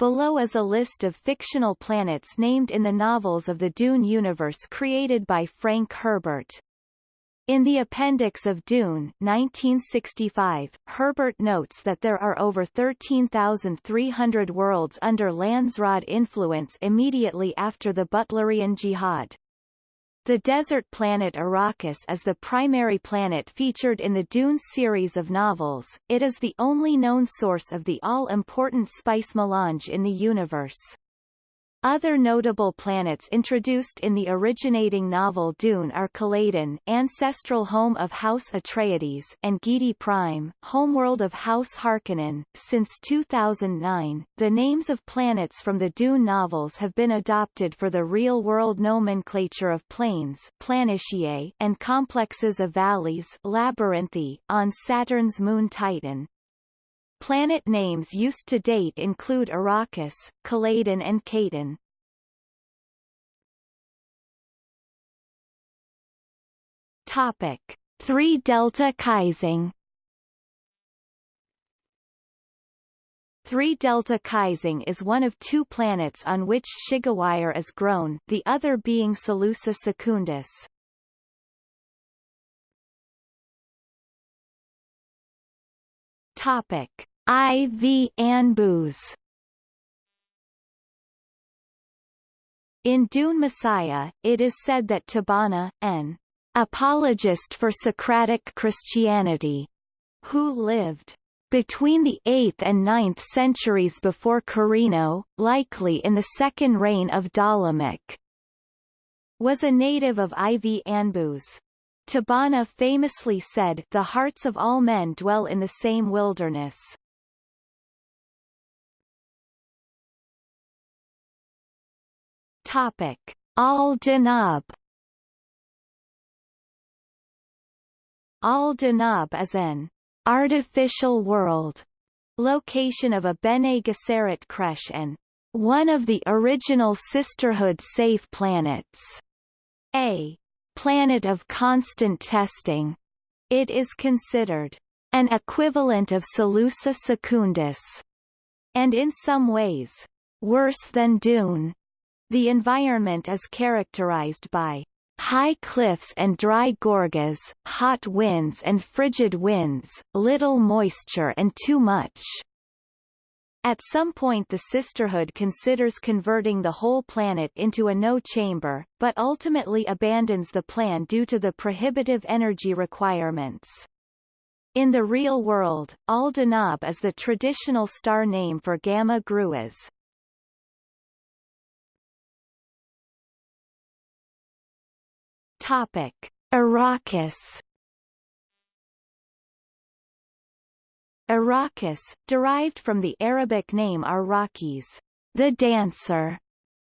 Below is a list of fictional planets named in the novels of the Dune universe created by Frank Herbert. In the appendix of Dune 1965, Herbert notes that there are over 13,300 worlds under Landsraad influence immediately after the Butlerian Jihad. The desert planet Arrakis is the primary planet featured in the Dune series of novels. It is the only known source of the all-important spice melange in the universe. Other notable planets introduced in the originating novel Dune are Caladan ancestral home of House Atreides and Giedi Prime, homeworld of House Harkonnen. Since 2009, the names of planets from the Dune novels have been adopted for the real-world nomenclature of plains and complexes of valleys labyrinthy on Saturn's moon Titan. Planet names used to date include Arrakis, Caladan and Kaitain. Topic 3 Delta Kaising 3 Delta Kaising is one of two planets on which Shigawire is grown, the other being Salusa secundus. Topic IV Anbus In Dune Messiah, it is said that Tibana, an apologist for Socratic Christianity, who lived between the 8th and 9th centuries before Corrino, likely in the second reign of Ptolemaic, was a native of IV Anbus. Tibana famously said, The hearts of all men dwell in the same wilderness. Topic: Al-Danab Al-Danab is an artificial world location of a Bene Gesserit creche and one of the original Sisterhood safe planets. A planet of constant testing. It is considered an equivalent of Salusa secundus, and in some ways, worse than Dune. The environment is characterized by high cliffs and dry gorges, hot winds and frigid winds, little moisture and too much. At some point the Sisterhood considers converting the whole planet into a no-chamber, but ultimately abandons the plan due to the prohibitive energy requirements. In the real world, Al-Danab is the traditional star name for Gamma Gruis. Topic: Arrakis. Arrakis, derived from the Arabic name Arrakis, the dancer,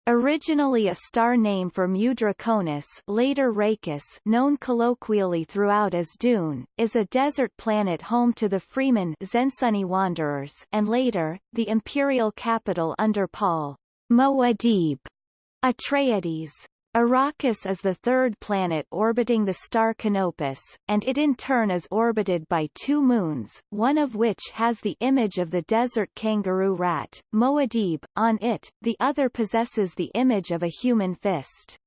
Originally a star name for Mu Draconis later Rakis known colloquially throughout as Dune, is a desert planet home to the Fremen Zensunni Wanderers and later, the imperial capital under Paul Muad'Dib Atreides. Arrakis is the third planet orbiting the star Canopus, and it in turn is orbited by two moons, one of which has the image of the desert kangaroo rat, Muad'Dib, on it, the other possesses the image of a human fist.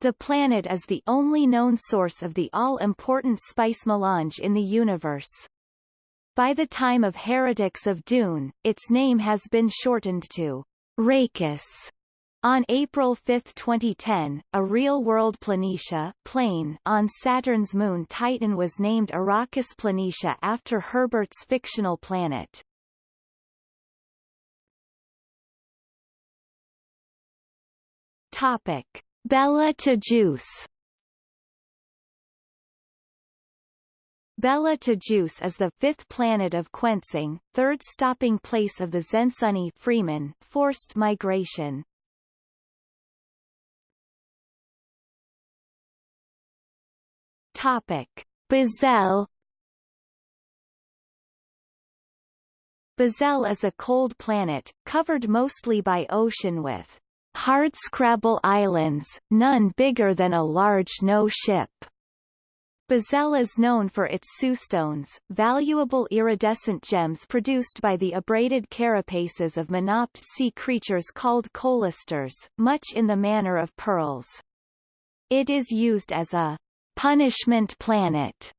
The planet is the only known source of the all-important spice melange in the universe. By the time of Heretics of Dune, its name has been shortened to Rakis. On April 5, 2010, a real-world Planitia plane on Saturn's moon Titan was named Arrakis Planitia after Herbert's fictional planet. Topic: Bela Bella Bela Tegeuse is the fifth planet of Kuentsing, third stopping place of the Zensunni Fremen forced migration. Topic: Buzzell Buzzell is a cold planet, covered mostly by ocean with hardscrabble islands, none bigger than a large no ship. Buzzell is known for its soostones, valuable iridescent gems produced by the abraded carapaces of monopod sea creatures called cholisters, much in the manner of pearls. It is used as a punishment planet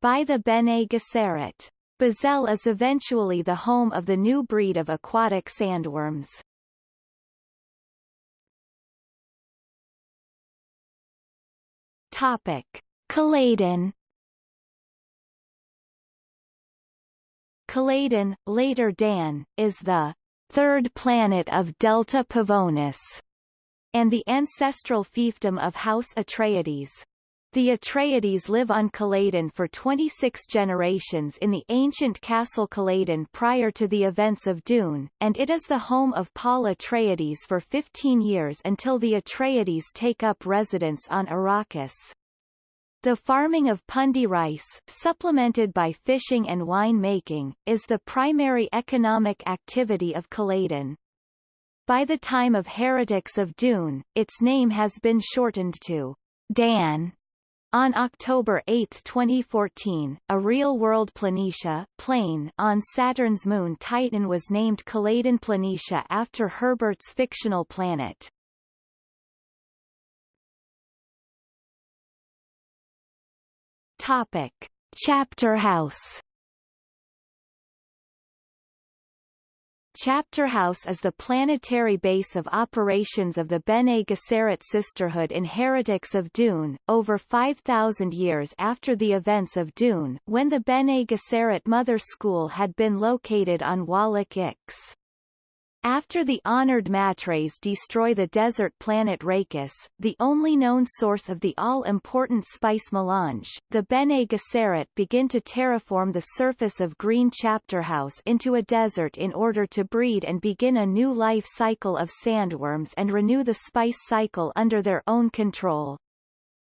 by the Bene Gesserit. Buzzell is eventually the home of the new breed of aquatic sandworms. Topic. Caladan Caladan, later Dan, is the third planet of Delta Pavonis, and the ancestral fiefdom of House Atreides. The Atreides live on Caladan for 26 generations in the ancient castle Caladan prior to the events of Dune, and it is the home of Paul Atreides for 15 years until the Atreides take up residence on Arrakis. The farming of pundi rice, supplemented by fishing and wine making, is the primary economic activity of Caladan. By the time of Heretics of Dune, its name has been shortened to Dan. On October 8, 2014, a real-world Planitia plane on Saturn's moon Titan was named Caladan Planitia after Herbert's fictional planet. Topic. Chapter House Chapter House is the planetary base of operations of the Bene Gesserit Sisterhood in Heretics of Dune, over 5,000 years after the events of Dune, when the Bene Gesserit Mother School had been located on Wallach Ix. After the honored Matres destroy the desert planet Rakis, the only known source of the all-important spice melange, the Bene Gesserit begin to terraform the surface of Green Chapter House into a desert in order to breed and begin a new life cycle of sandworms and renew the spice cycle under their own control.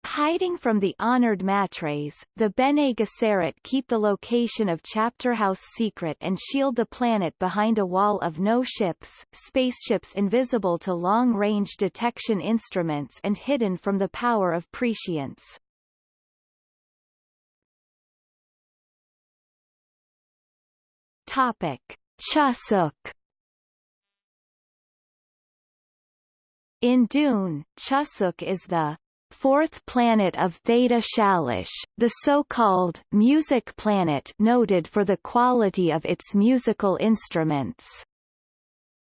Hiding from the honored matres, the Bene Gesserit keep the location of Chapter House secret and shield the planet behind a wall of no ships, spaceships invisible to long-range detection instruments and hidden from the power of prescience. Topic. Chusuk In Dune, Chusuk is the fourth planet of Theta Shalish, the so-called music planet noted for the quality of its musical instruments.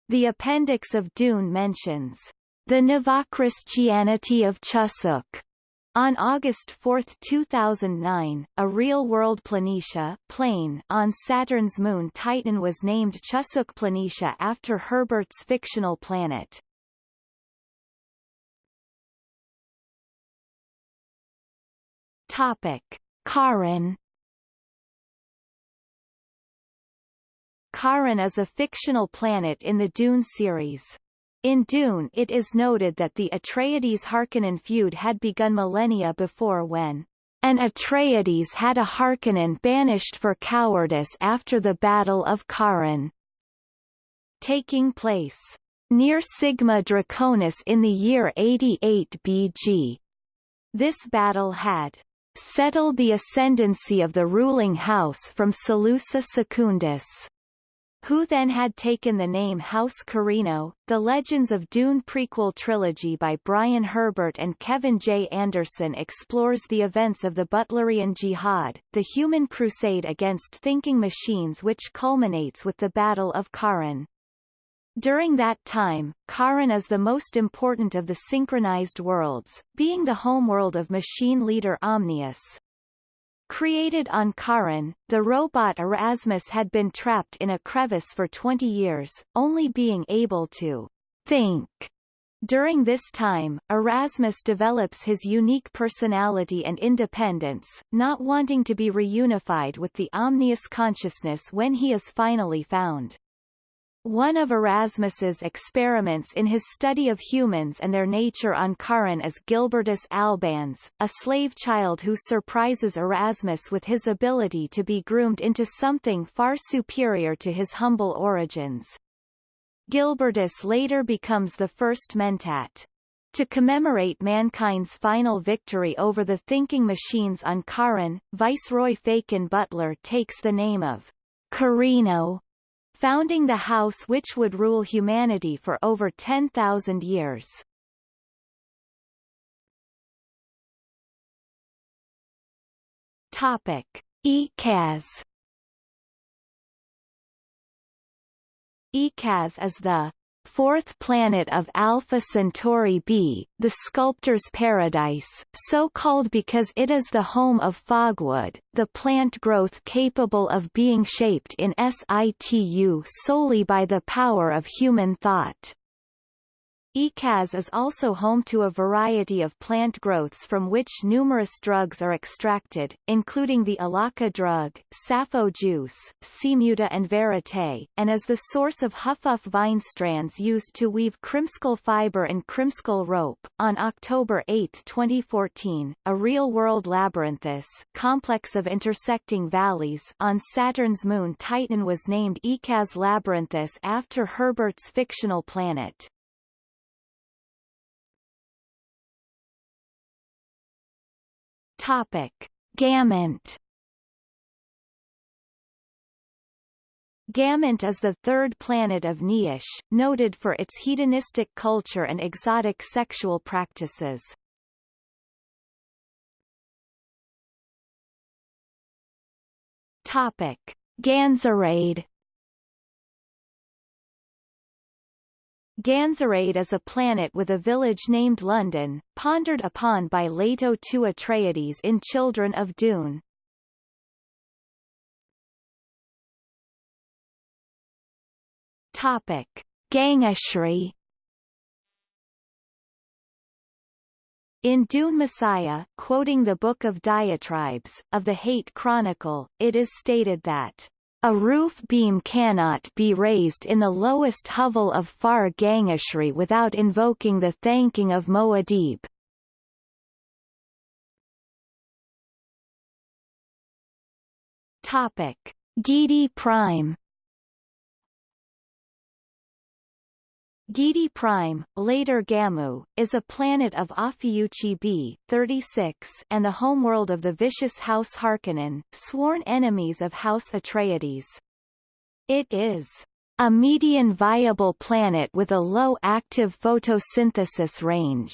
The appendix of Dune mentions the Navachristianity of Chusuk. On August 4, 2009, a real-world Planitia plane on Saturn's moon Titan was named Chusuk Planitia after Herbert's fictional planet. Topic. Corrin Corrin is a fictional planet in the Dune series. In Dune it is noted that the Atreides-Harkonnen feud had begun millennia before when an Atreides had a Harkonnen banished for cowardice after the Battle of Corrin, taking place near Sigma Draconis in the year 88 BG. This battle had settled the ascendancy of the ruling house from Salusa Secundus who then had taken the name House Corrino. The Legends of Dune prequel trilogy by Brian Herbert and Kevin J. Anderson explores the events of the Butlerian Jihad, the human crusade against thinking machines which culminates with the Battle of Corrin. During that time, Corrin is the most important of the synchronized worlds, being the homeworld of machine leader Omnius. Created on Corrin, the robot Erasmus had been trapped in a crevice for 20 years, only being able to think. During this time, Erasmus develops his unique personality and independence, not wanting to be reunified with the Omnius consciousness when he is finally found. One of Erasmus's experiments in his study of humans and their nature on Corrin is Gilbertus albans, a slave child who surprises Erasmus with his ability to be groomed into something far superior to his humble origins. Gilbertus later becomes the first mentat. To commemorate mankind's final victory over the thinking machines on Corrin, Viceroy Faykan Butler takes the name of Corrino, founding the house which would rule humanity for over 10,000 years. Topic: Echaz Echaz is the fourth planet of Alpha Centauri b, the sculptor's paradise, so called because it is the home of fogwood, the plant growth capable of being shaped in situ solely by the power of human thought. Echaz is also home to a variety of plant growths from which numerous drugs are extracted, including the Alaka drug, sappho juice, semuta and verite, and is the source of Hufuf vine strands used to weave Krimskell fiber and Krimskell rope. On October 8, 2014, a real-world labyrinthus complex of intersecting valleys on Saturn's moon Titan was named Echaz Labyrinthus after Herbert's fictional planet. Topic: Gamont. Gamont is the third planet of Niushe, noted for its hedonistic culture and exotic sexual practices. Topic: Ganzarade Ganzarade is a planet with a village named London, pondered upon by Leto II Atreides in Children of Dune. Topic: Gangashri In Dune Messiah, quoting the Book of Diatribes, of the Hayt Chronicle, it is stated that a roof beam cannot be raised in the lowest hovel of Far Gangashri without invoking the thanking of Muad'Dib. Topic: Giedi Prime Giedi Prime, later Gamu, is a planet of Ophiuchi b 36 and the homeworld of the vicious House Harkonnen, sworn enemies of House Atreides. It is a median viable planet with a low active photosynthesis range.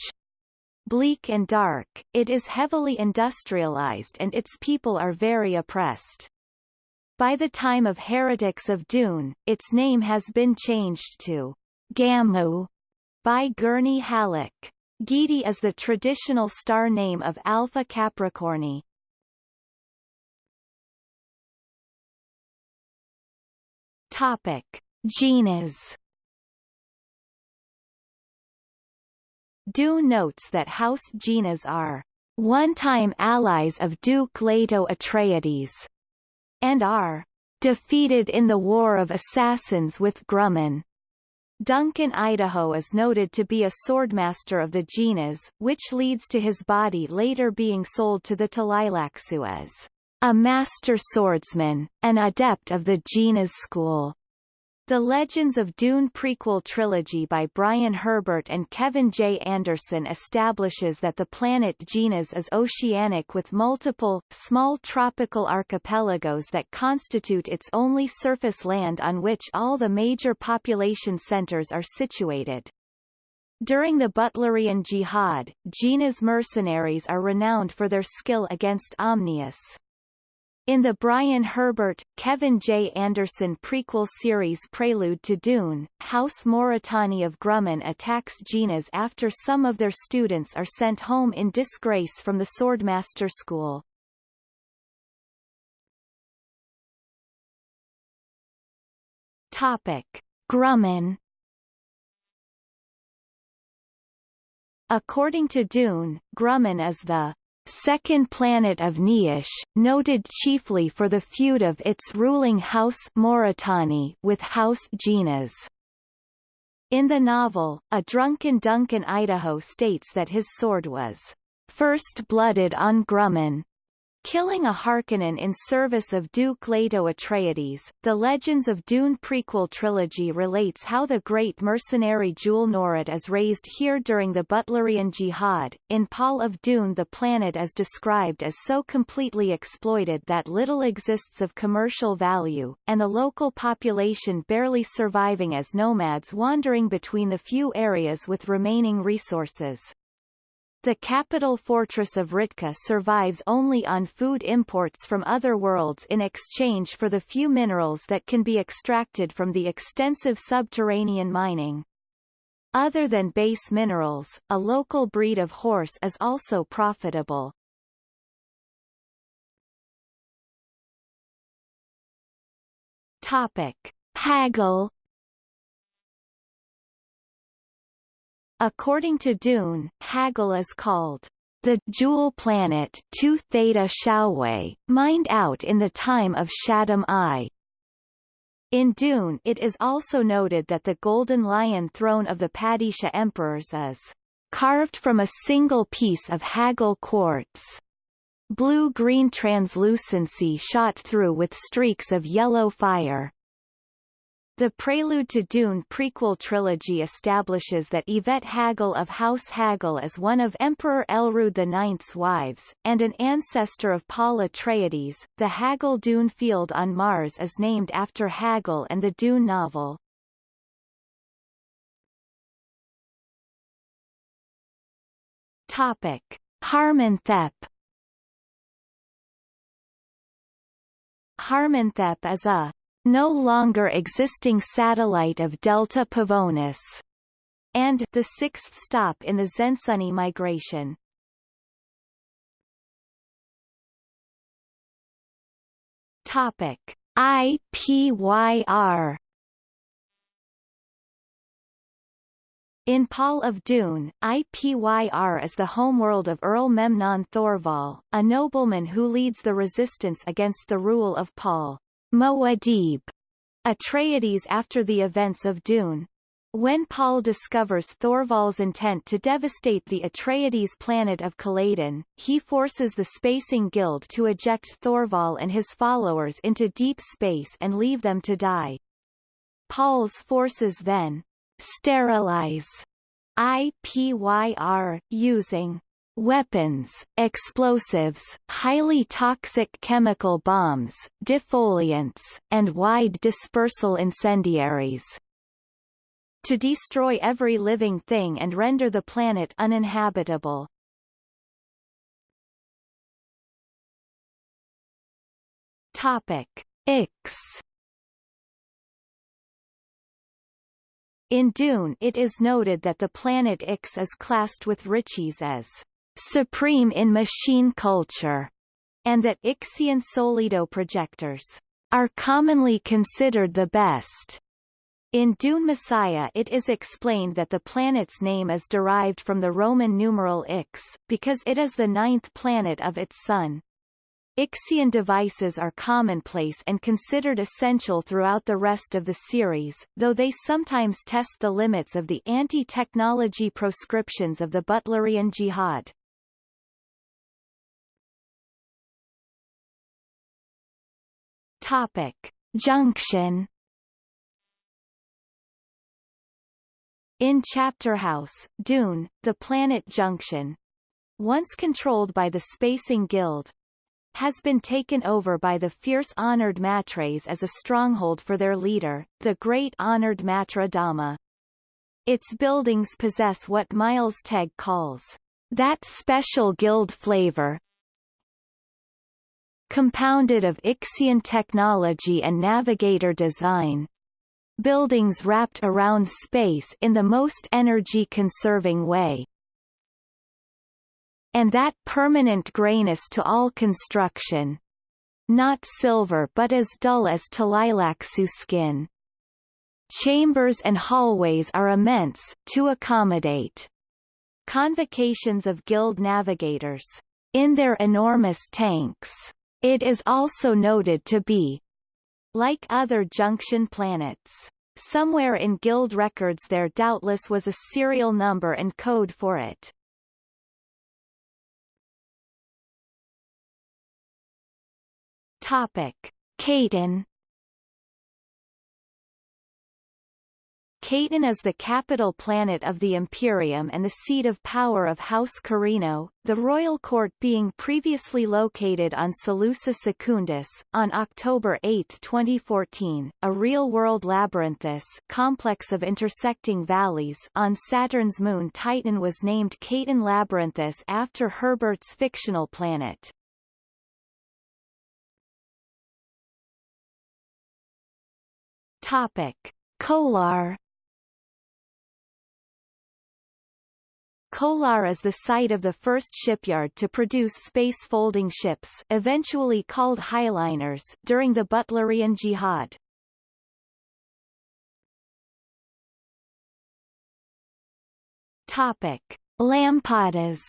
Bleak and dark, it is heavily industrialized and its people are very oppressed. By the time of Heretics of Dune, its name has been changed to Gamu by Gurney Halleck. Giedi is the traditional star name of Alpha Capricorni. Topic: Ginaz. Dune notes that House Ginaz are one-time allies of Duke Leto Atreides, and are defeated in the War of Assassins with Grumman. Duncan Idaho is noted to be a swordmaster of the Ginaz, which leads to his body later being sold to the Tleilaxu as a master swordsman, an adept of the Ginaz school. The Legends of Dune prequel trilogy by Brian Herbert and Kevin J. Anderson establishes that the planet Ginaz is oceanic with multiple, small tropical archipelagos that constitute its only surface land on which all the major population centers are situated. During the Butlerian Jihad, Ginaz mercenaries are renowned for their skill against Omnius. In the Brian Herbert, Kevin J. Anderson prequel series Prelude to Dune, House Moritani of Grumman attacks Ginaz after some of their students are sent home in disgrace from the Swordmaster School. Topic. Grumman According to Dune, Grumman is the second planet of Niushe, noted chiefly for the feud of its ruling house Moritani with House Ginaz. In the novel, a drunken Duncan Idaho states that his sword was first blooded on Grumman, killing a Harkonnen in service of Duke Leto Atreides. The Legends of Dune prequel trilogy relates how the great mercenary Jul Norad is raised here during the Butlerian Jihad. In Paul of Dune the planet is described as so completely exploited that little exists of commercial value, and the local population barely surviving as nomads wandering between the few areas with remaining resources. The capital fortress of Ritka survives only on food imports from other worlds in exchange for the few minerals that can be extracted from the extensive subterranean mining. Other than base minerals, a local breed of horse is also profitable. Topic. Hagal According to Dune, Hagal is called the Jewel Planet 2 Theta Shaowei, mined out in the time of Shaddam I. In Dune it is also noted that the golden lion throne of the Padishah emperors is carved from a single piece of Hagal quartz. Blue-green translucency shot through with streaks of yellow fire. The Prelude to Dune prequel trilogy establishes that Yvette Hagal of House Hagal is one of Emperor Elrood IX's wives, and an ancestor of Paul Atreides. The Hagal Dune field on Mars is named after Hagal and the Dune novel. Topic. Harmonthep Harmonthep is a no longer existing satellite of Delta Pavonis, and the sixth stop in the Zensunni migration. Topic IPYR In Paul of Dune, IPYR is the homeworld of Earl Memnon Thorval, a nobleman who leads the resistance against the rule of Paul. Muad'Dib, Atreides after the events of Dune. When Paul discovers Thorval's intent to devastate the Atreides planet of Caladan, he forces the Spacing Guild to eject Thorval and his followers into deep space and leave them to die. Paul's forces then sterilize IPYR, using weapons, explosives, highly toxic chemical bombs, defoliants, and wide dispersal incendiaries to destroy every living thing and render the planet uninhabitable. Topic Ix In Dune it is noted that the planet Ix is classed with Richese as supreme in machine culture, and that Ixian Solido projectors are commonly considered the best. In Dune Messiah it is explained that the planet's name is derived from the Roman numeral Ix, because it is the ninth planet of its sun. Ixian devices are commonplace and considered essential throughout the rest of the series, though they sometimes test the limits of the anti-technology proscriptions of the Butlerian Jihad. Topic: Junction. In Chapterhouse, Dune, the planet Junction, once controlled by the Spacing Guild, has been taken over by the fierce Honored Matres as a stronghold for their leader, the Great Honored Matra Dama. Its buildings possess what Miles Teg calls that special guild flavor, compounded of Ixian technology and navigator design. Buildings wrapped around space in the most energy-conserving way. And that permanent grayness to all construction. Not silver but as dull as Tleilaxu skin. Chambers and hallways are immense, to accommodate convocations of guild navigators in their enormous tanks. It is also noted to be like other junction planets. Somewhere in guild records there doubtless was a serial number and code for it. Topic. Kaitain Kaitain is the capital planet of the Imperium and the seat of power of House Corrino, the royal court being previously located on Salusa Secundus. On October 8, 2014, a real-world labyrinthus complex of intersecting valleys on Saturn's moon Titan was named Kaitain Labyrinthus after Herbert's fictional planet. Topic. Kolar Kolar is the site of the first shipyard to produce space-folding ships eventually called highliners during the Butlerian Jihad. Topic. Lampadas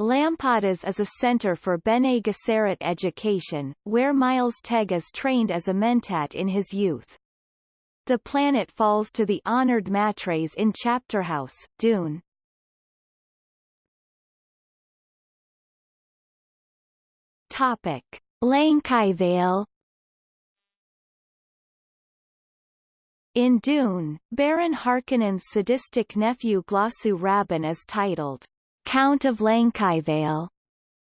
Lampadas is a center for Bene Gesserit education, where Miles Tegas trained as a mentat in his youth. The planet falls to the honored matres in Chapterhouse, Dune. Topic. Lankai In Dune, Baron Harkonnen's sadistic nephew Glossu Rabban is titled, Count of Lankai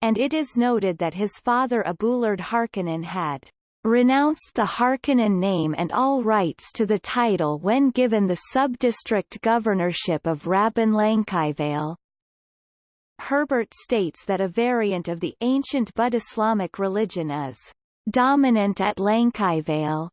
and it is noted that his father Abulard Harkonnen had renounced the Harkonnen name and all rights to the title when given the sub-district governorship of Rabban Lankai Herbert states that a variant of the ancient Buddislamic religion is dominant at Lankai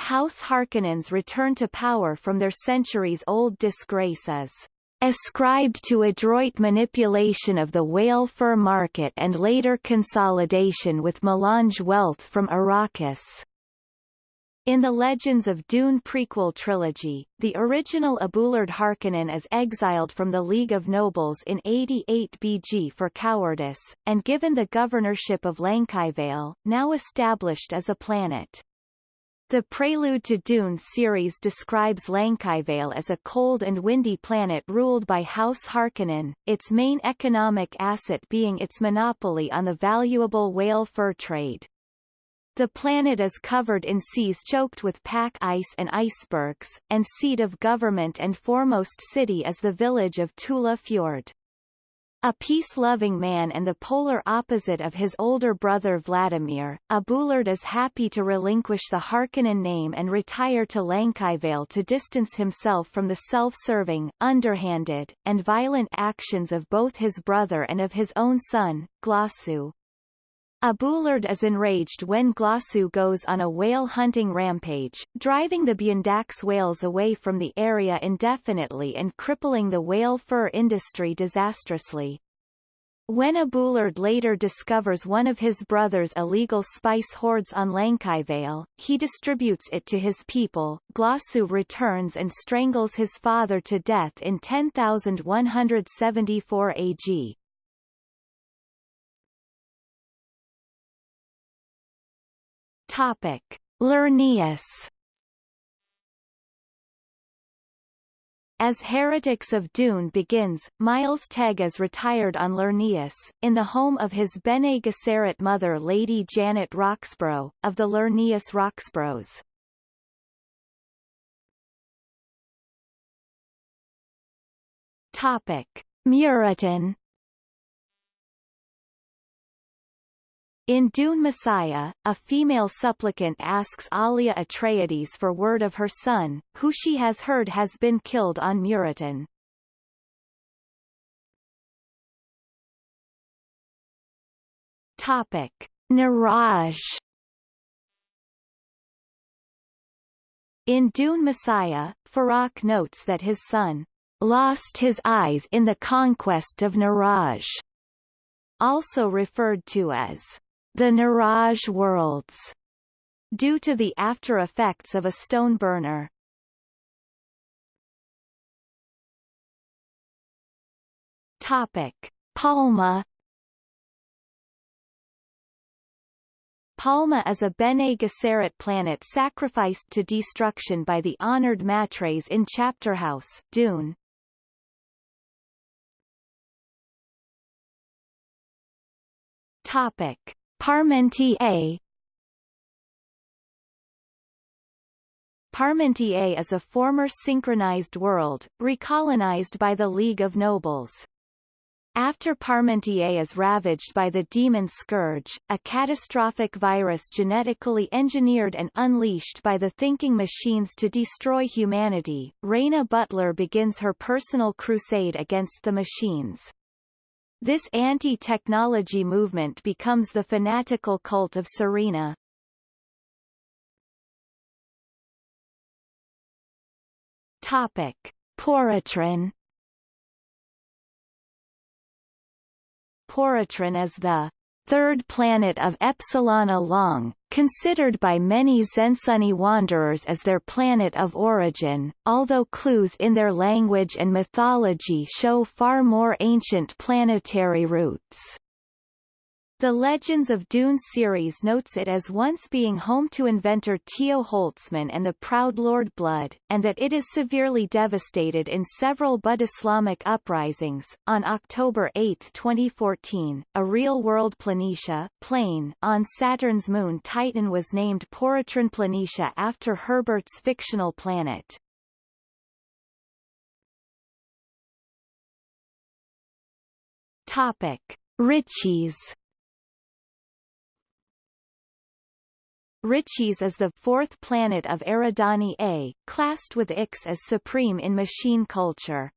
House Harkonnens return to power from their centuries-old disgrace is ascribed to adroit manipulation of the whale fur market and later consolidation with melange wealth from Arrakis. In the Legends of Dune prequel trilogy, the original Abulard Harkonnen is exiled from the League of Nobles in 88 BG for cowardice, and given the governorship of Lankai now established as a planet. The Prelude to Dune series describes Lankai as a cold and windy planet ruled by House Harkonnen, its main economic asset being its monopoly on the valuable whale fur trade. The planet is covered in seas choked with pack ice and icebergs, and seat of government and foremost city is the village of Tula Fjord. A peace-loving man and the polar opposite of his older brother Vladimir, Abulard is happy to relinquish the Harkonnen name and retire to Lankai to distance himself from the self-serving, underhanded, and violent actions of both his brother and of his own son, Glossu. Abulard is enraged when Glossu goes on a whale hunting rampage, driving the Bundax whales away from the area indefinitely and crippling the whale fur industry disastrously. When Abulard later discovers one of his brother's illegal spice hoards on Lankiveil, he distributes it to his people. Glossu returns and strangles his father to death in 10174 AG. Topic: Lernaeus As Heretics of Dune begins, Miles Teg is retired on Lernaeus, in the home of his Bene Gesserit mother Lady Janet Roxborough, of the Lernaeus Roxboroughs. Topic. Muritan In Dune Messiah, a female supplicant asks Alia Atreides for word of her son, who she has heard has been killed on Muritan. Topic. Naraj In Dune Messiah, Farok notes that his son lost his eyes in the conquest of Naraj, also referred to as the Niraj worlds, due to the after effects of a stone burner. Topic: Palma Palma is a Bene Gesserit planet sacrificed to destruction by the honored Matres in Chapterhouse, Dune. Topic. Parmentier Parmentier is a former synchronized world, recolonized by the League of Nobles. After Parmentier is ravaged by the demon scourge, a catastrophic virus genetically engineered and unleashed by the thinking machines to destroy humanity, Rayna Butler begins her personal crusade against the machines. This anti-technology movement becomes the fanatical cult of Serena. Topic: Poritrin Poritrin is the third planet of Epsilon Alangue, considered by many Zensunni wanderers as their planet of origin, although clues in their language and mythology show far more ancient planetary roots. The Legends of Dune series notes it as once being home to inventor Tio Holtzman and the Proud Lord Bludd, and that it is severely devastated in several Buddislamic uprisings. On October 8, 2014, a real-world Planitia plane on Saturn's moon Titan was named Poritrin Planitia after Herbert's fictional planet. Topic: Richese Richese is the fourth planet of Eridani A, classed with Ix as supreme in machine culture.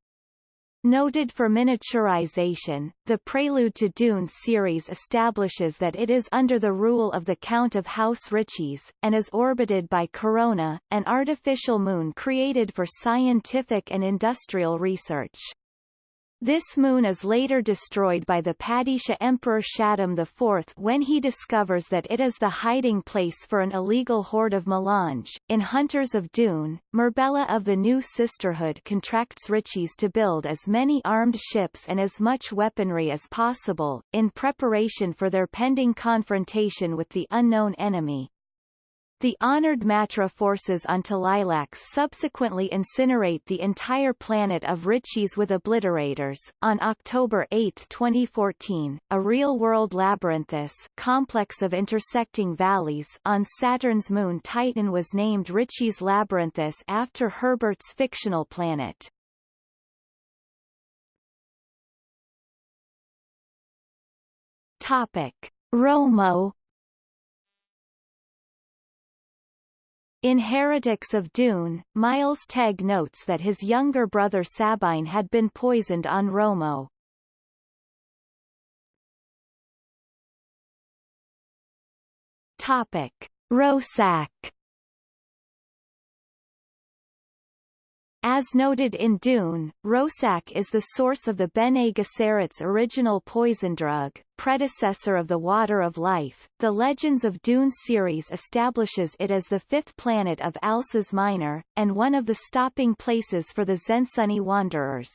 Noted for miniaturization, the Prelude to Dune series establishes that it is under the rule of the Count of House Richese, and is orbited by Corona, an artificial moon created for scientific and industrial research. This moon is later destroyed by the Padishah Emperor Shaddam IV when he discovers that it is the hiding place for an illegal horde of Melange. In Hunters of Dune, Murbella of the New Sisterhood contracts Richese to build as many armed ships and as much weaponry as possible, in preparation for their pending confrontation with the unknown enemy. The honored Matra forces on Tleilax subsequently incinerate the entire planet of Richese with obliterators. On October 8, 2014, a real-world labyrinthus complex of intersecting valleys on Saturn's moon Titan was named Richese Labyrinthus after Herbert's fictional planet. Topic: Romo In Heretics of Dune, Miles Teg notes that his younger brother Sabine had been poisoned on Romo. Topic. Rossak As noted in Dune, Rossak is the source of the Bene Gesserit's original poison drug, predecessor of the Water of Life. The Legends of Dune series establishes it as the fifth planet of Alces Minor, and one of the stopping places for the Zensunni wanderers.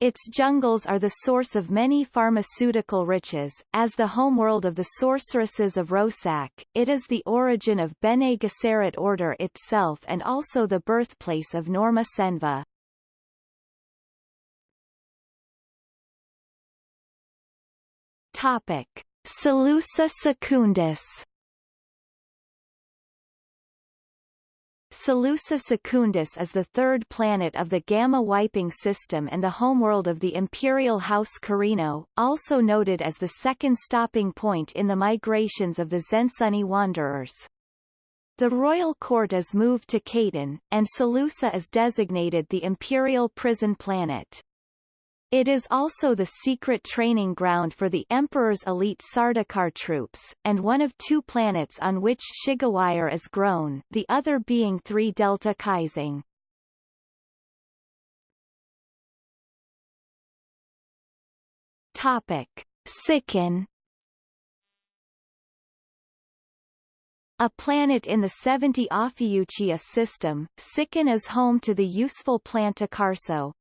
Its jungles are the source of many pharmaceutical riches. As the homeworld of the sorceresses of Rossak, it is the origin of Bene Gesserit order itself and also the birthplace of Norma Cenva. Topic: Salusa Secundus Salusa Secundus is the third planet of the Gamma Waiping System and the homeworld of the Imperial House Corrino, also noted as the second stopping point in the migrations of the Zensunni wanderers. The royal court is moved to Kaitain, and Salusa is designated the Imperial Prison Planet. It is also the secret training ground for the Emperor's elite Sardaukar troops, and one of two planets on which Shigawire is grown, the other being 3 Delta Kaising. Topic. Sikun A planet in the 70 Ophiuchia system, Sikun is home to the useful plant Akarso,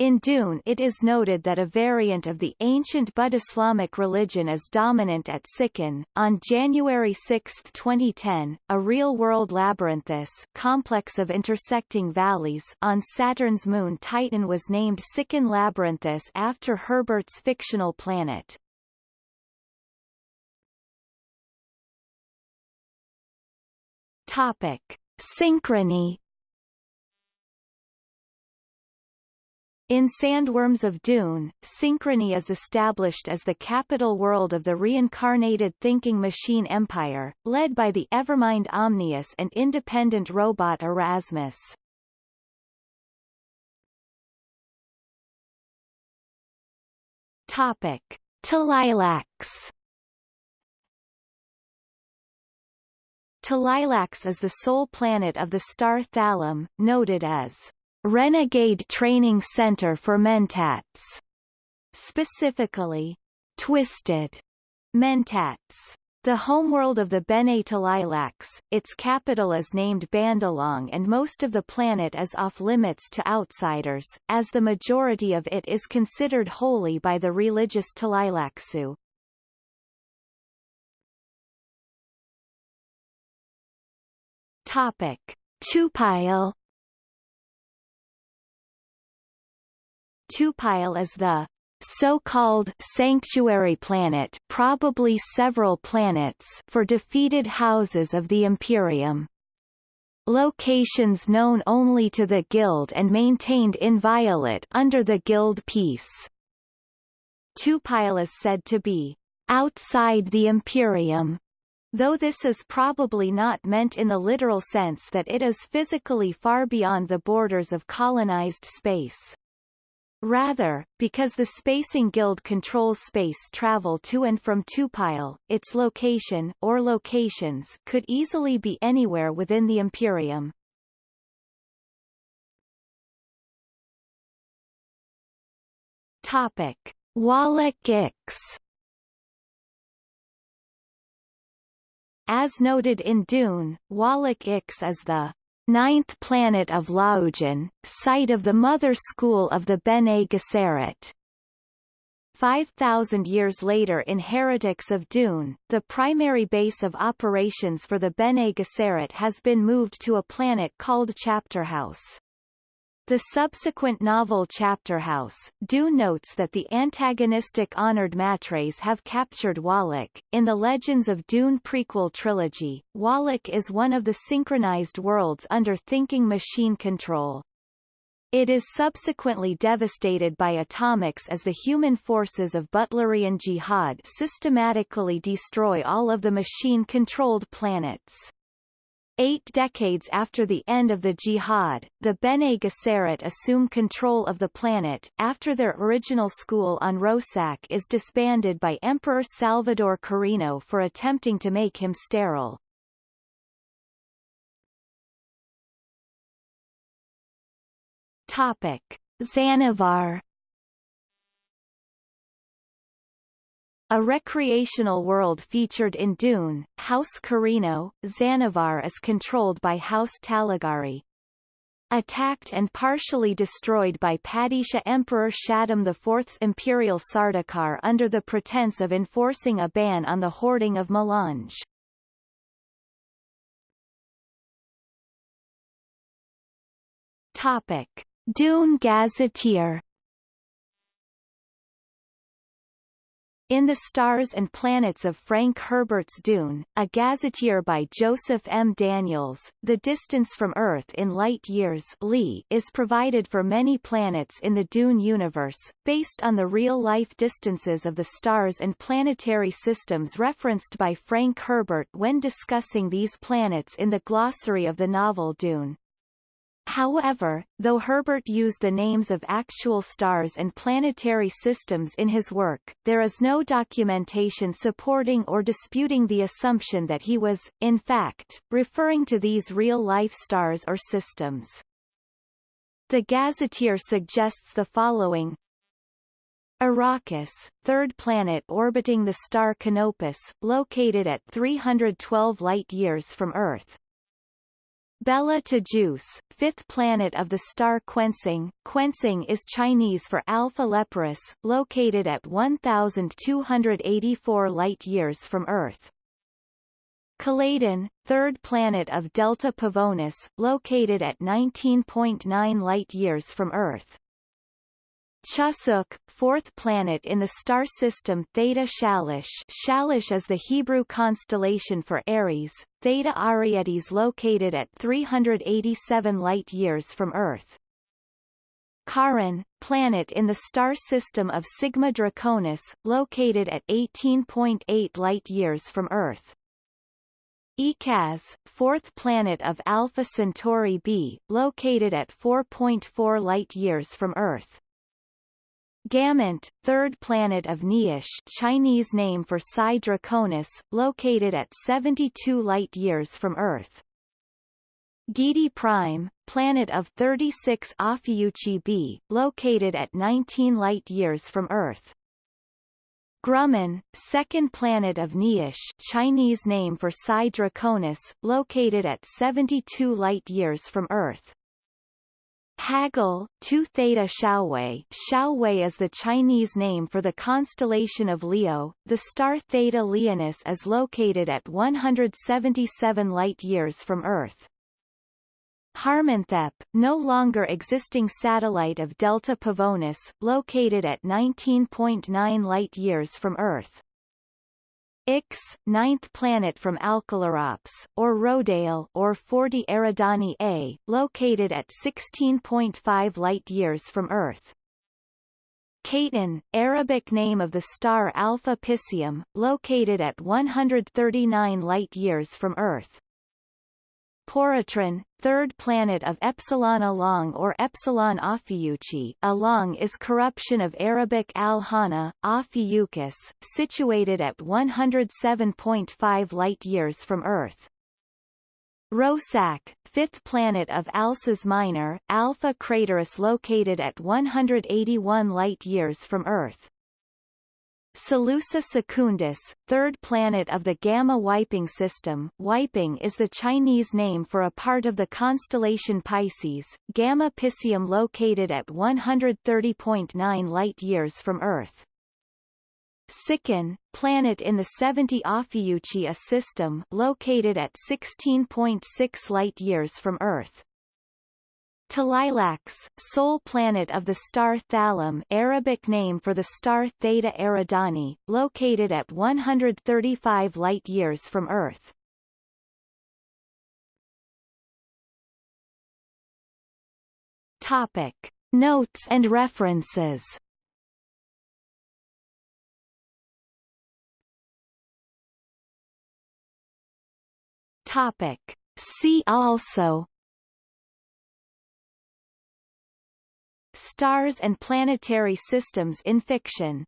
in Dune it is noted that a variant of the ancient Buddislamic religion is dominant at Sikun. On January 6, 2010, a real-world labyrinthus complex of intersecting valleys on Saturn's moon Titan was named Sikun Labyrinthus after Herbert's fictional planet. Topic. Synchrony In Sandworms of Dune, Synchrony is established as the capital world of the reincarnated thinking machine empire, led by the Evermind Omnius and independent robot Erasmus. Topic. Tleilax Tleilax is the sole planet of the star Thalim, noted as Renegade Training Center for Mentats, specifically, Twisted Mentats. The homeworld of the Bene Tleilax, its capital is named Bandalong and most of the planet is off-limits to outsiders, as the majority of it is considered holy by the religious Tleilaxu. Topic. Tupile Tupile is the so-called sanctuary planet probably several planets for defeated houses of the Imperium. Locations known only to the Guild and maintained inviolate under the Guild peace. Tupile is said to be outside the Imperium, though this is probably not meant in the literal sense that it is physically far beyond the borders of colonized space. Rather, because the Spacing Guild controls space travel to and from Tupile, its location or locations could easily be anywhere within the Imperium. Topic: Wallach Ix As noted in Dune, Wallach Ix is the ninth planet of Laoujin, site of the mother school of the Bene Gesserit. 5,000 years later in Heretics of Dune, the primary base of operations for the Bene Gesserit has been moved to a planet called Chapterhouse. The subsequent novel Chapterhouse, Dune notes that the antagonistic Honored Matres have captured Wallach. In the Legends of Dune prequel trilogy, Wallach is one of the synchronized worlds under thinking machine control. It is subsequently devastated by atomics as the human forces of Butlerian Jihad systematically destroy all of the machine-controlled planets. Eight decades after the end of the jihad, the Bene Gesserit assume control of the planet, after their original school on Rossak is disbanded by Emperor Salvador Corrino for attempting to make him sterile. Topic. Zanovar A recreational world featured in Dune, House Corrino, Zanovar is controlled by House Taligari. Attacked and partially destroyed by Padishah Emperor Shaddam IV's imperial Sardaukar under the pretense of enforcing a ban on the hoarding of melange. Topic. Dune Gazetteer In the Stars and Planets of Frank Herbert's Dune, a gazetteer by Joseph M. Daniels, the distance from Earth in light years Li is provided for many planets in the Dune universe, based on the real-life distances of the stars and planetary systems referenced by Frank Herbert when discussing these planets in the glossary of the novel Dune. However, though Herbert used the names of actual stars and planetary systems in his work, there is no documentation supporting or disputing the assumption that he was, in fact, referring to these real-life stars or systems. The Gazetteer suggests the following Arrakis, third planet orbiting the star Canopus, located at 312 light-years from Earth, Bela Tegeuse, fifth planet of the star Kuentsing. Kuentsing is Chinese for Alpha Leporis, located at 1,284 light-years from Earth. Caladan, third planet of Delta Pavonis, located at 19.9 light-years from Earth. Chusuk, fourth planet in the star system Theta Shalish Shalish is the Hebrew constellation for Aries, Theta Arietis located at 387 light-years from Earth. Corrin, planet in the star system of Sigma Draconis, located at 18.8 light-years from Earth. Echaz, fourth planet of Alpha Centauri b, located at 4.4 light-years from Earth. Gamont, third planet of Niushe Chinese name for Psi Draconis, located at 72 light-years from Earth. Giedi Prime, planet of 36 Ophiuchi b, located at 19 light-years from Earth. Grumman, second planet of Niushe Chinese name for Psi Draconis, located at 72 light-years from Earth. Hagal, 2 Theta Xiaowei Xiaowei is the Chinese name for the constellation of Leo. The star Theta Leonis is located at 177 light-years from Earth. Harmonthep, no longer existing satellite of Delta Pavonis, located at 19.9 light-years from Earth. Ix, ninth planet from Alkalurops, or Rodale or 40 Eridani A, located at 16.5 light-years from Earth. Kaitain, Arabic name of the star Alpha Piscium, located at 139 light-years from Earth. Poritrin, third planet of Epsilon Alangue or Epsilon Ophiuchi Alangue is corruption of Arabic al-Hana, Ophiuchus, situated at 107.5 light-years from Earth. Rossak, fifth planet of Alces Minor, Alpha Crateris located at 181 light-years from Earth. Salusa Secundus, third planet of the Gamma Waiping system Waiping is the Chinese name for a part of the constellation Pisces, Gamma Piscium located at 130.9 light-years from Earth. Sikun, planet in the 70 Ophiuchi A system located at 16.6 light-years from Earth. Tleilax, sole planet of the star Thalim Arabic name for the star Theta Eridani, located at 135 light-years from Earth. Topic. Notes and references Topic. See also Stars and planetary systems in fiction